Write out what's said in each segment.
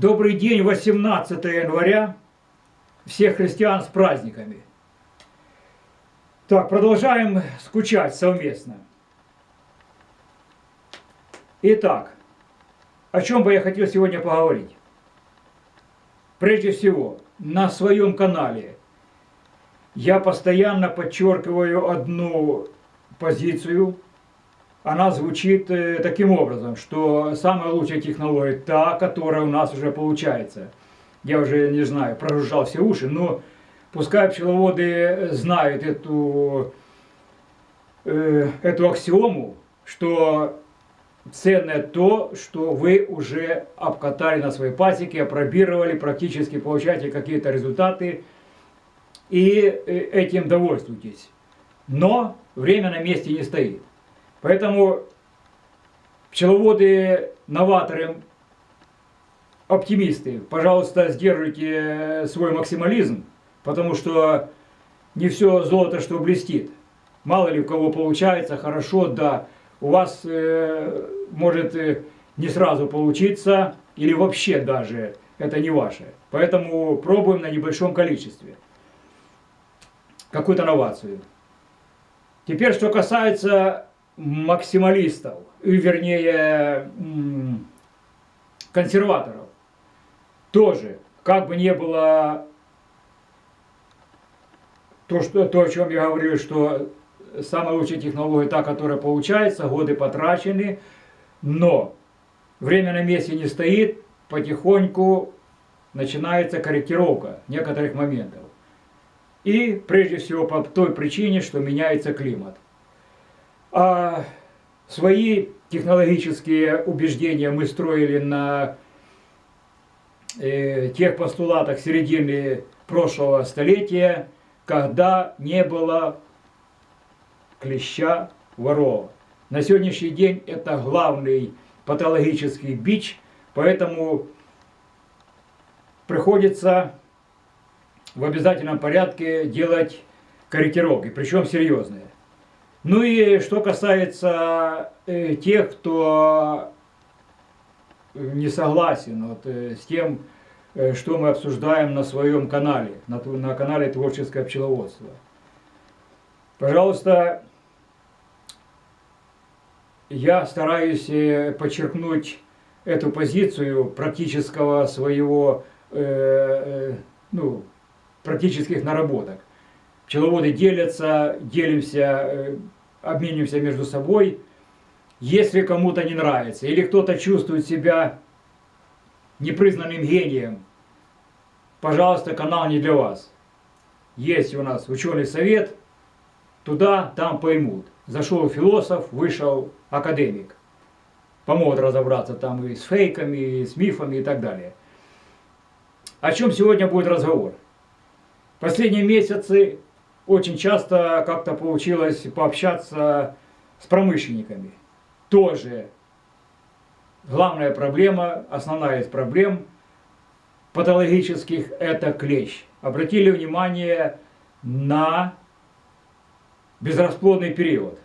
Добрый день, 18 января. Всех христиан с праздниками. Так, продолжаем скучать совместно. Итак, о чем бы я хотел сегодня поговорить? Прежде всего, на своем канале я постоянно подчеркиваю одну позицию. Она звучит э, таким образом, что самая лучшая технология та, которая у нас уже получается. Я уже не знаю, прожужжал все уши, но пускай пчеловоды знают эту, э, эту аксиому, что ценное то, что вы уже обкатали на своей пасеке, опробировали, практически получаете какие-то результаты и э, этим довольствуйтесь. Но время на месте не стоит. Поэтому пчеловоды, новаторы, оптимисты, пожалуйста, сдерживайте свой максимализм, потому что не все золото, что блестит. Мало ли у кого получается, хорошо, да, у вас э, может э, не сразу получиться, или вообще даже это не ваше. Поэтому пробуем на небольшом количестве какую-то новацию. Теперь, что касается максималистов, вернее консерваторов, тоже, как бы не было то, что, то, о чем я говорил, что самая лучшая технология та, которая получается, годы потрачены, но время на месте не стоит, потихоньку начинается корректировка некоторых моментов. И прежде всего по той причине, что меняется климат. А свои технологические убеждения мы строили на э, тех постулатах середины прошлого столетия, когда не было клеща ворова. На сегодняшний день это главный патологический бич, поэтому приходится в обязательном порядке делать корректировки, причем серьезные. Ну и что касается э, тех, кто не согласен вот, э, с тем, э, что мы обсуждаем на своем канале, на, на канале Творческое пчеловодство. Пожалуйста, я стараюсь э, подчеркнуть эту позицию практического своего, э, э, ну, практических наработок. Пчеловоды делятся, делимся, э, обмениваемся между собой. Если кому-то не нравится, или кто-то чувствует себя непризнанным гением, пожалуйста, канал не для вас. Есть у нас ученый совет, туда, там поймут. Зашел философ, вышел академик. Помогут разобраться там и с фейками, и с мифами и так далее. О чем сегодня будет разговор? Последние месяцы очень часто как-то получилось пообщаться с промышленниками. Тоже главная проблема, основная из проблем патологических – это клещ. Обратили внимание на безрасплодный период.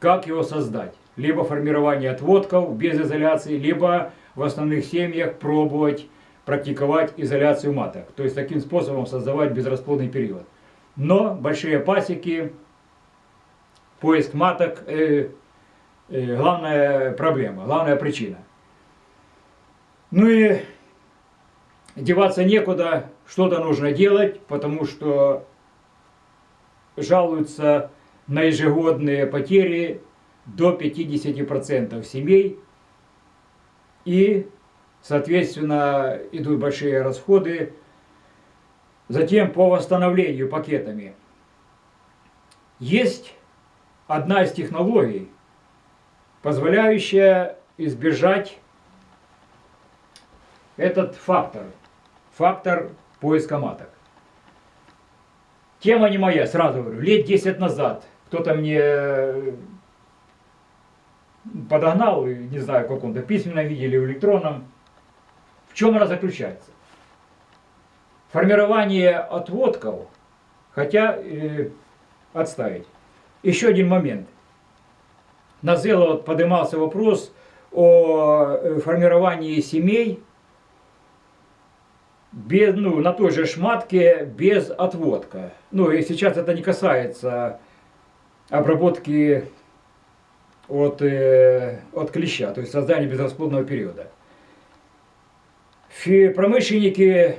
Как его создать? Либо формирование отводков без изоляции, либо в основных семьях пробовать практиковать изоляцию маток. То есть таким способом создавать безрасплодный период. Но большие пасеки, поиск маток э, э, главная проблема, главная причина. Ну и деваться некуда, что-то нужно делать, потому что жалуются на ежегодные потери до 50% семей. И, соответственно, идут большие расходы. Затем по восстановлению пакетами. Есть одна из технологий, позволяющая избежать этот фактор. Фактор поиска маток. Тема не моя, сразу говорю. Лет 10 назад кто-то мне э, подогнал, не знаю, в каком-то письменном виде или в электронном. В чем она заключается? Формирование отводков, хотя э, отставить. Еще один момент. На Зело поднимался вопрос о э, формировании семей без, ну, на той же шматке без отводка. Ну и сейчас это не касается обработки от, э, от клеща, то есть создания безрасплодного периода. Фи промышленники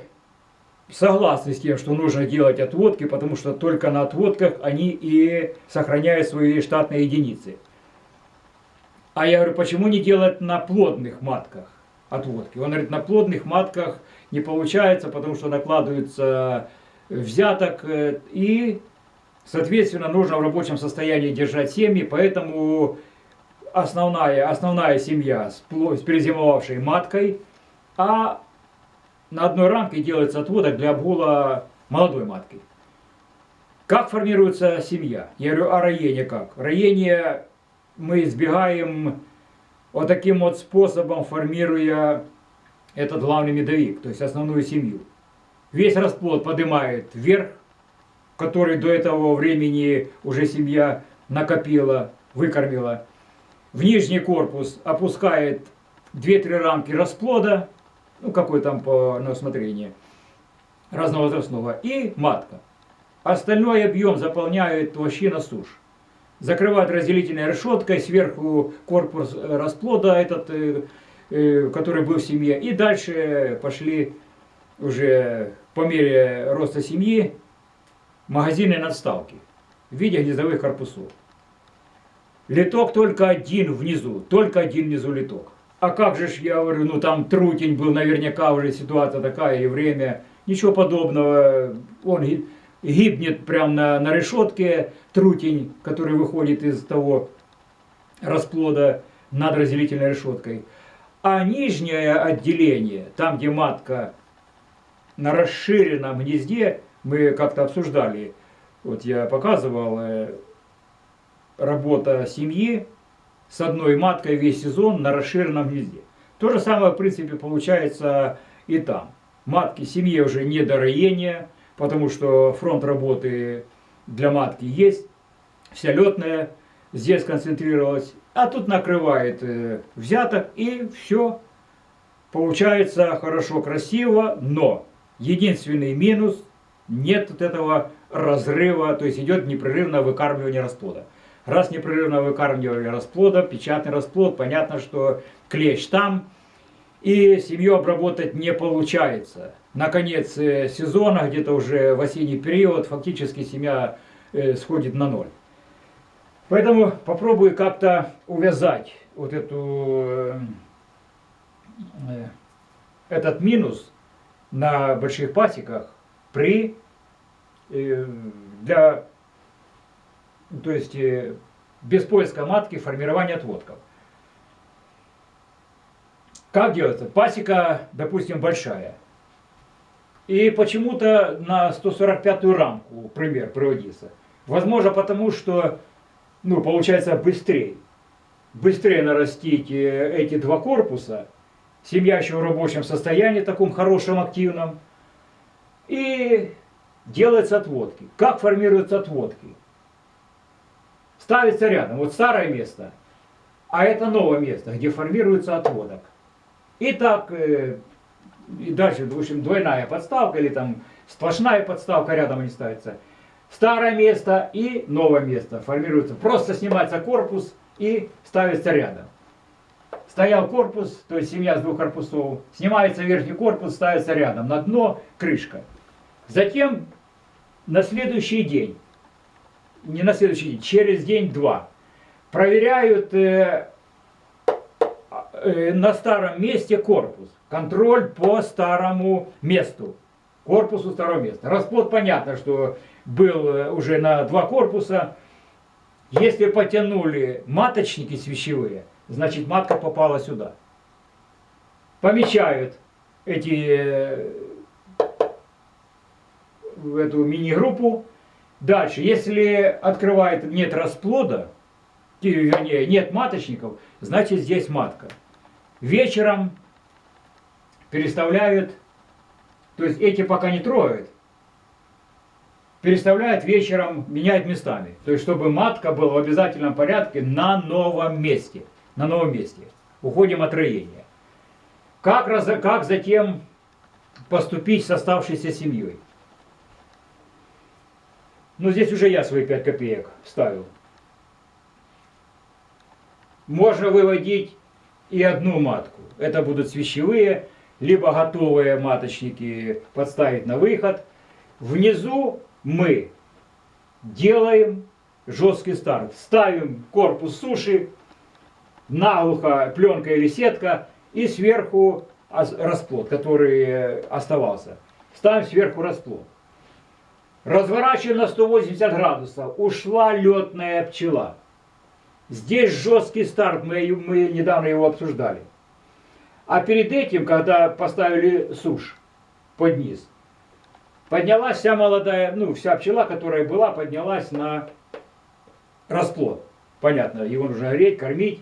согласны с тем, что нужно делать отводки, потому что только на отводках они и сохраняют свои штатные единицы. А я говорю, почему не делать на плодных матках отводки? Он говорит, на плодных матках не получается, потому что накладывается взяток э, и, соответственно, нужно в рабочем состоянии держать семьи, поэтому основная, основная семья с, перезимовавшей маткой, а на одной рамке делается отводок для обгула молодой матки. Как формируется семья? Я говорю, а роение как? Роение мы избегаем вот таким вот способом, формируя этот главный медовик, то есть основную семью. Весь расплод поднимает вверх, который до этого времени уже семья накопила, выкормила. В нижний корпус опускает 2-3 рамки расплода, ну какой там по на усмотрение, разновозрастного, и матка. Остальной объем заполняет вощина сушь. Закрывает разделительной решеткой, сверху корпус расплода этот, э, э, который был в семье. И дальше пошли уже по мере роста семьи магазины надставки в виде гнездовых корпусов. Литок только один внизу, только один внизу литок. А как же ж, я говорю, ну там трутень был, наверняка уже ситуация такая и время. Ничего подобного. Он гибнет прямо на, на решетке, трутень, который выходит из того расплода над разделительной решеткой. А нижнее отделение, там где матка на расширенном гнезде, мы как-то обсуждали, вот я показывал, э, работа семьи, с одной маткой весь сезон на расширенном гнезде. То же самое, в принципе, получается и там. Матки семье уже не до роения, потому что фронт работы для матки есть, вся летная здесь концентрировалась, а тут накрывает э, взяток и все. Получается хорошо, красиво, но единственный минус, нет вот этого разрыва, то есть идет непрерывное выкармливание расплода. Раз непрерывно выкармливали расплода, печатный расплод, понятно, что клещ там, и семью обработать не получается. Наконец э, сезона, где-то уже в осенний период, фактически семья э, сходит на ноль. Поэтому попробую как-то увязать вот эту, э, этот минус на больших пасеках при, для то есть э, без поиска матки формирование отводков. Как делается? Пасека, допустим, большая. И почему-то на 145-ю рамку пример приводится. Возможно, потому что, ну, получается быстрее. Быстрее нарастить э, эти два корпуса. Семья еще в рабочем состоянии, таком хорошем, активном. И делаются отводки. Как формируются отводки? Ставится рядом. Вот старое место, а это новое место, где формируется отводок. И так, э, и дальше, в общем, двойная подставка или там сплошная подставка рядом не ставится. Старое место и новое место формируется. Просто снимается корпус и ставится рядом. Стоял корпус, то есть семья с двух корпусов, снимается верхний корпус, ставится рядом, на дно крышка. Затем на следующий день не на следующий день, через день-два. Проверяют э, э, на старом месте корпус. Контроль по старому месту. Корпусу старого места. Расплод понятно, что был э, уже на два корпуса. Если потянули маточники свящевые, значит матка попала сюда. Помечают эти, э, эту мини-группу Дальше, если открывает, нет расплода, вернее, нет маточников, значит здесь матка. Вечером переставляют, то есть эти пока не трогают, переставляют вечером, меняют местами. То есть, чтобы матка была в обязательном порядке на новом месте. На новом месте. Уходим от роения. Как, раз, как затем поступить с оставшейся семьей. Но здесь уже я свои 5 копеек вставил. Можно выводить и одну матку. Это будут свящевые, либо готовые маточники подставить на выход. Внизу мы делаем жесткий старт. Ставим корпус суши, наглухо пленка или сетка и сверху расплод, который оставался. Ставим сверху расплод. Разворачиваем на 180 градусов. Ушла летная пчела. Здесь жесткий старт, мы, мы недавно его обсуждали. А перед этим, когда поставили сушь под низ, поднялась вся молодая, ну, вся пчела, которая была, поднялась на расплод. Понятно, его нужно греть, кормить.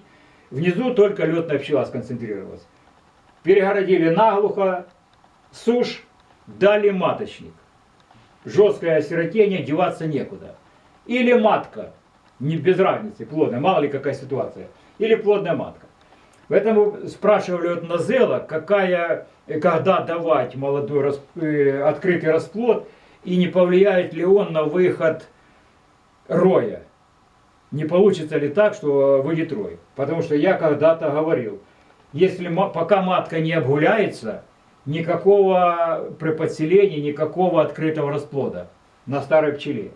Внизу только летная пчела сконцентрировалась. Перегородили наглухо, сушь, дали маточник. Жесткое осиротение, деваться некуда. Или матка, не без разницы, плодная, мало ли какая ситуация. Или плодная матка. Поэтому спрашивали от Назела, какая, когда давать молодой расп, э, открытый расплод, и не повлияет ли он на выход роя. Не получится ли так, что выйдет рой. Потому что я когда-то говорил, если пока матка не обгуляется, никакого при подселении, никакого открытого расплода на старой пчеле.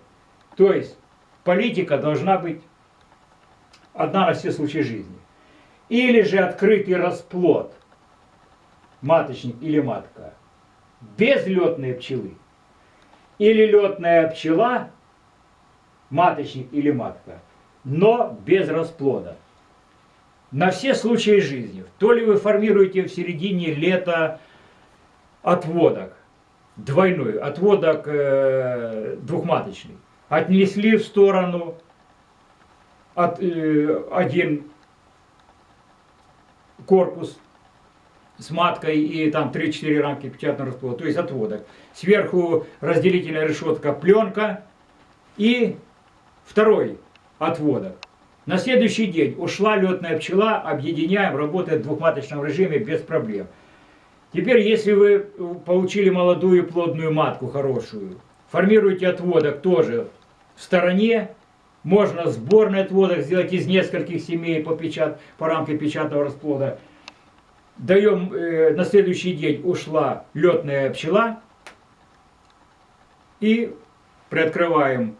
То есть политика должна быть одна на все случаи жизни. Или же открытый расплод, маточник или матка, без летной пчелы. Или летная пчела, маточник или матка, но без расплода. На все случаи жизни. То ли вы формируете в середине лета отводок, двойной, отводок э, двухматочный, отнесли в сторону от, э, один корпус с маткой и там 3-4 рамки печатного расплода, то есть отводок. Сверху разделительная решетка пленка и второй отводок. На следующий день ушла летная пчела, объединяем, работает в двухматочном режиме без проблем. Теперь, если вы получили молодую плодную матку хорошую, формируете отводок тоже в стороне, можно сборный отводок сделать из нескольких семей по, печат, по рамке печатного расплода. Даем, э, на следующий день ушла летная пчела. И приоткрываем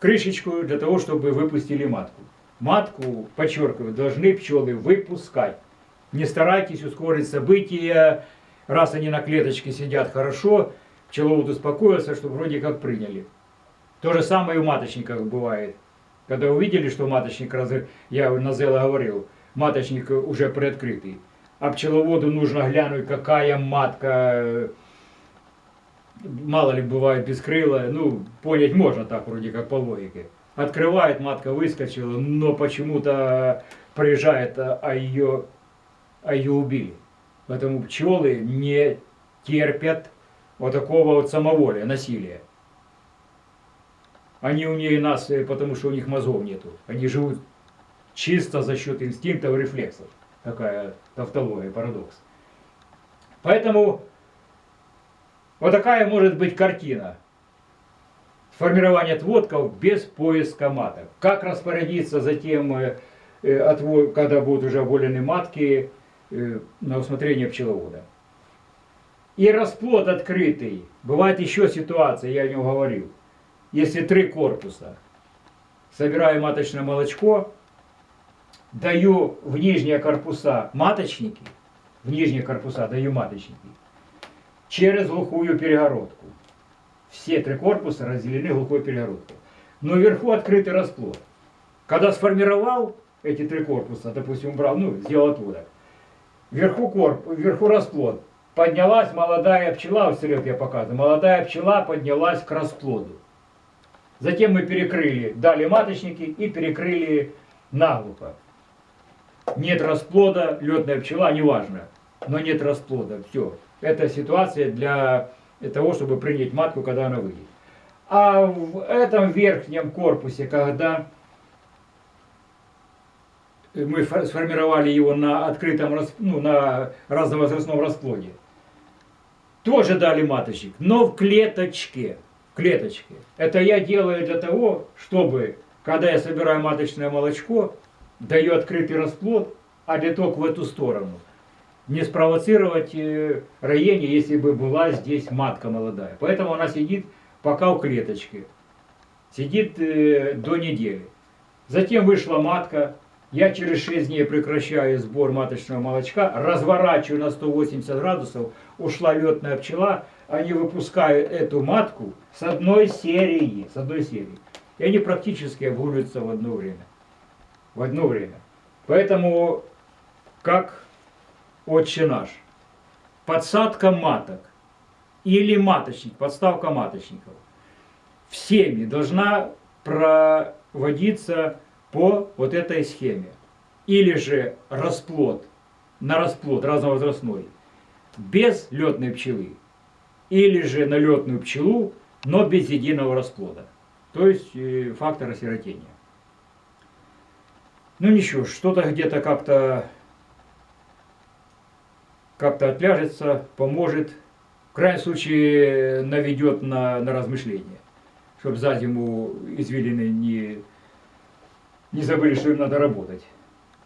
крышечку для того, чтобы выпустили матку. Матку, подчеркиваю, должны пчелы выпускать. Не старайтесь ускорить события, раз они на клеточке сидят хорошо, пчеловод успокоился, что вроде как приняли. То же самое и у маточников бывает. Когда увидели, что маточник, я на Зела говорил, маточник уже приоткрытый, а пчеловоду нужно глянуть, какая матка, мало ли бывает бескрылая, ну, понять можно так, вроде как по логике. Открывает, матка выскочила, но почему-то приезжает, а ее, а ее убили. Поэтому пчелы не терпят вот такого вот самоволия, насилия. Они умнее нас, э, потому что у них мозгов нету. Они живут чисто за счет инстинктов и рефлексов. Такая тавтология, парадокс. Поэтому вот такая может быть картина. Формирование отводков без поиска маток. Как распорядиться затем, э, э, когда будут уже оболены матки, на усмотрение пчеловода. И расплод открытый. Бывает еще ситуация, я о нем говорил если три корпуса. Собираю маточное молочко, даю в нижние корпуса маточники, в нижние корпуса даю маточники, через глухую перегородку. Все три корпуса разделены глухой перегородкой. Но вверху открытый расплод. Когда сформировал эти три корпуса, допустим, убрал, ну, сделал оттуда, вверху, корп, вверху расплод, поднялась молодая пчела, вот я показываю, молодая пчела поднялась к расплоду. Затем мы перекрыли, дали маточники и перекрыли наглухо. Нет расплода, летная пчела, неважно, но нет расплода, все. Это ситуация для того, чтобы принять матку, когда она выйдет. А в этом верхнем корпусе, когда мы сформировали его на открытом, ну, на разновозрастном расплоде, тоже дали маточник, но в клеточке. В клеточке. Это я делаю для того, чтобы, когда я собираю маточное молочко, даю открытый расплод, а литок в эту сторону. Не спровоцировать э, роение, если бы была здесь матка молодая. Поэтому она сидит пока в клеточке. Сидит э, до недели. Затем вышла матка. Я через 6 дней прекращаю сбор маточного молочка, разворачиваю на 180 градусов, ушла летная пчела, они выпускают эту матку с одной серии, с одной серии. И они практически обгуливаются в одно время. В одно время. Поэтому, как отче наш, подсадка маток или маточник, подставка маточников в семье должна проводиться по вот этой схеме. Или же расплод, на расплод разновозрастной, без летной пчелы. Или же на летную пчелу, но без единого расплода. То есть э, фактор осиротения. Ну ничего, что-то где-то как-то как-то отляжется, поможет. В крайнем случае наведет на, на размышления. Чтобы за зиму извилины не, не забыли, что им надо работать.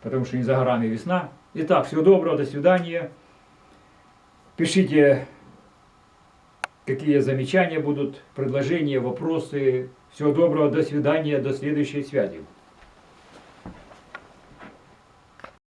Потому что не за горами весна. Итак, всего доброго, до свидания. Пишите, какие замечания будут, предложения, вопросы. Всего доброго, до свидания, до следующей связи.